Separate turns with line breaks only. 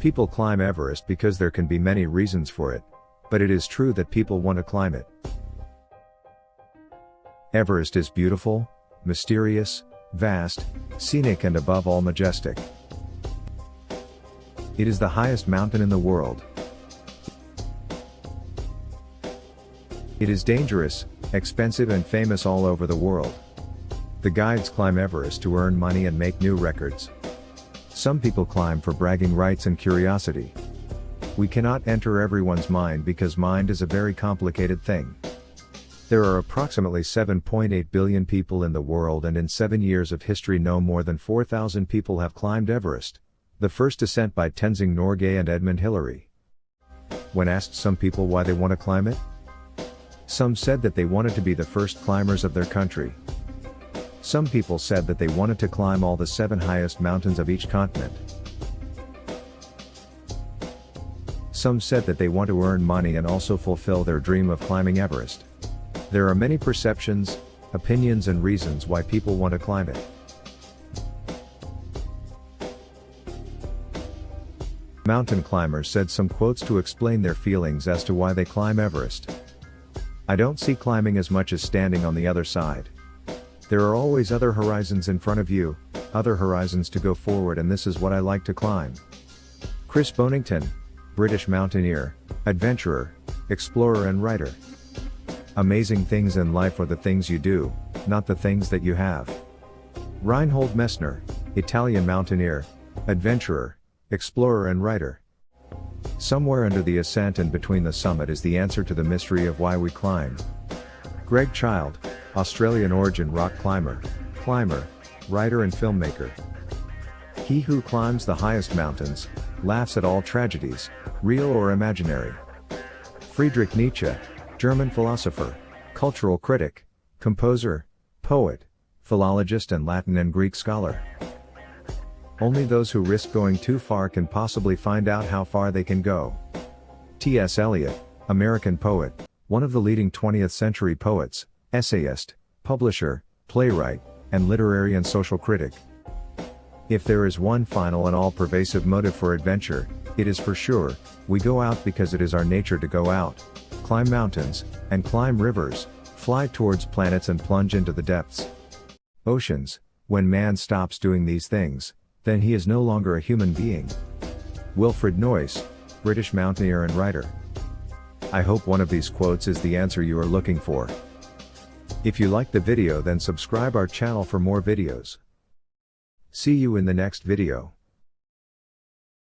People climb Everest because there can be many reasons for it, but it is true that people want to climb it. Everest is beautiful, mysterious, vast, scenic and above all majestic. It is the highest mountain in the world. It is dangerous, expensive and famous all over the world. The guides climb Everest to earn money and make new records. Some people climb for bragging rights and curiosity. We cannot enter everyone's mind because mind is a very complicated thing. There are approximately 7.8 billion people in the world and in seven years of history no more than 4,000 people have climbed Everest, the first ascent by Tenzing Norgay and Edmund Hillary. When asked some people why they want to climb it, some said that they wanted to be the first climbers of their country. Some people said that they wanted to climb all the seven highest mountains of each continent. Some said that they want to earn money and also fulfill their dream of climbing Everest. There are many perceptions, opinions and reasons why people want to climb it. Mountain climbers said some quotes to explain their feelings as to why they climb Everest. I don't see climbing as much as standing on the other side. There are always other horizons in front of you, other horizons to go forward and this is what I like to climb. Chris Bonington, British mountaineer, adventurer, explorer and writer. Amazing things in life are the things you do, not the things that you have. Reinhold Messner, Italian mountaineer, adventurer, explorer and writer. Somewhere under the ascent and between the summit is the answer to the mystery of why we climb. Greg Child, Australian origin rock climber, climber, writer and filmmaker. He who climbs the highest mountains, laughs at all tragedies, real or imaginary. Friedrich Nietzsche, German philosopher, cultural critic, composer, poet, philologist and Latin and Greek scholar. Only those who risk going too far can possibly find out how far they can go. T.S. Eliot, American poet, one of the leading 20th century poets, essayist, publisher, playwright, and literary and social critic. If there is one final and all-pervasive motive for adventure, it is for sure, we go out because it is our nature to go out, climb mountains, and climb rivers, fly towards planets and plunge into the depths. Oceans, when man stops doing these things, then he is no longer a human being. Wilfred Noyce, British mountaineer and writer. I hope one of these quotes is the answer you are looking for. If you like the video then subscribe our channel for more videos. See you in the next video.